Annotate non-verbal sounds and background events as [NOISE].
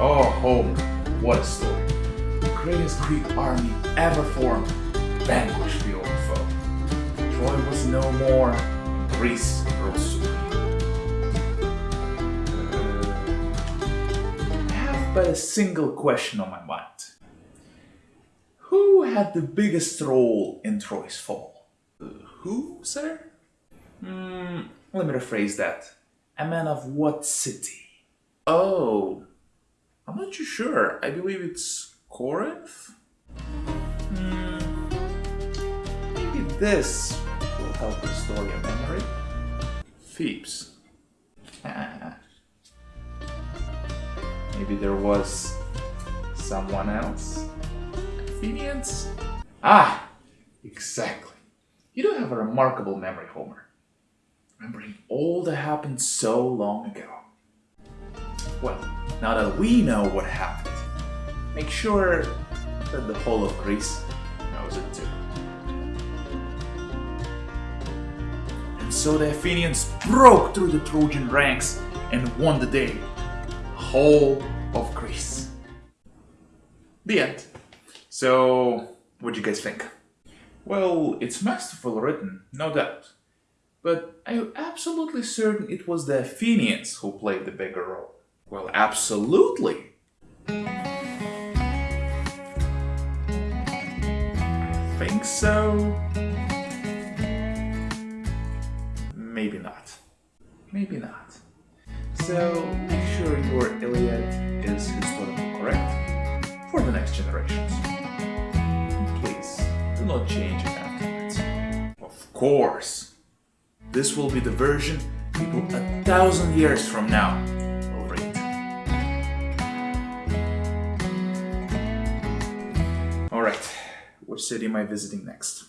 Oh, home, what a story. The greatest Greek army ever formed vanquished the old foe. Troy was no more, Greece rose supreme. Uh, I have but a single question on my mind. Who had the biggest role in Troy's fall? Uh, who, sir? Hmm, let me rephrase that. A man of what city? Oh, I'm not too sure. I believe it's Corinth? Hmm, maybe this will help restore your memory. Thebes. [LAUGHS] maybe there was someone else? Athenians? Ah, exactly. You do have a remarkable memory, Homer. Remembering all that happened so long ago. Well, now that we know what happened, make sure that the whole of Greece knows it too. And so the Athenians broke through the Trojan ranks and won the day. Whole of Greece. The end. So, what do you guys think? Well, it's masterful written, no doubt. But are you absolutely certain it was the Athenians who played the bigger role? Well, absolutely. I think so. Maybe not. Maybe not. So make sure your Iliad is historically correct for the next generations. Please, do not change it afterwards. Of course. This will be the version people a thousand years from now Which city am I visiting next?